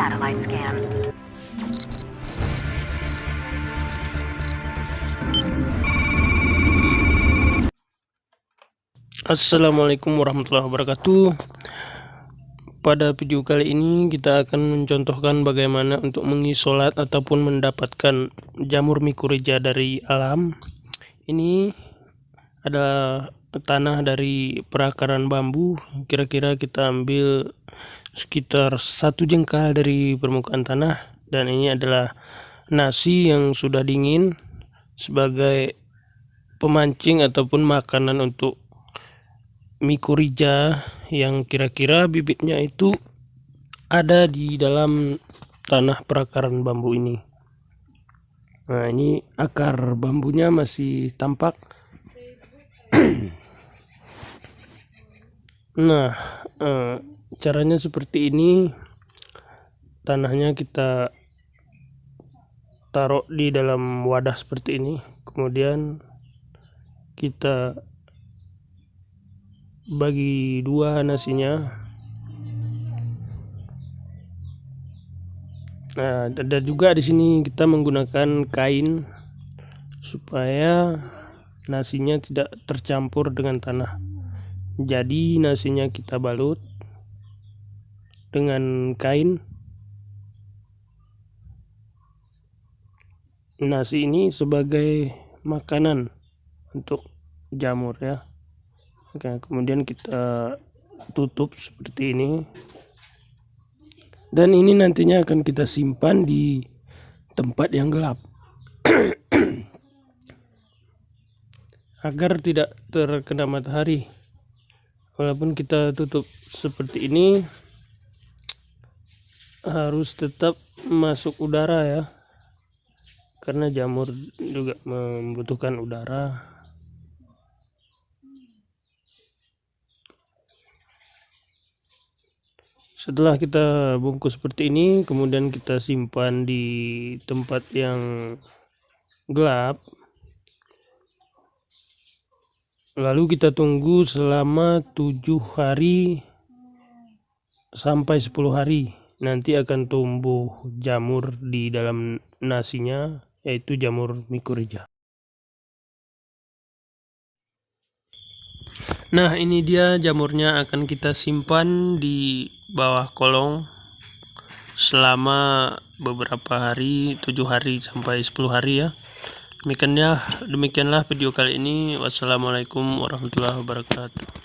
satellite scan. Assalamualaikum warahmatullahi wabarakatuh Pada video kali ini kita akan mencontohkan bagaimana untuk mengisolat ataupun mendapatkan jamur mikoreja dari alam Ini adalah tanah dari perakaran bambu Kira-kira kita ambil sekitar satu jengkal dari permukaan tanah. Dan ini adalah nasi yang sudah dingin sebagai pemancing ataupun makanan untuk mikorija yang kira-kira bibitnya itu ada di dalam tanah perakaran bambu ini. Nah ini akar bambunya masih tampak nah eh, caranya seperti ini. Tanahnya kita taruh di dalam wadah seperti ini. Kemudian kita bagi dua nasinya. Nah ada juga di sini kita menggunakan kain supaya nasinya tidak tercampur dengan tanah jadi nasinya kita balut dengan kain nasi ini sebagai makanan untuk jamur ya Oke, kemudian kita tutup seperti ini. Dan ini nantinya akan kita simpan di tempat yang gelap. Agar tidak terkena matahari. Walaupun kita tutup seperti ini harus tetap masuk udara ya. Karena jamur juga membutuhkan udara setelah kita bungkus seperti ini kemudian kita simpan di tempat yang gelap lalu kita tunggu selama tujuh hari sampai 10 hari. Nanti akan tumbuh jamur di dalam nasinya yaitu jamur mikorija Nah ini dia jamurnya akan kita simpan di bawah kolong selama beberapa hari 7 hari sampai 10 hari ya demikianlah demikianlah video kali ini. Wassalamualaikum warahmatullahi wabarakatuh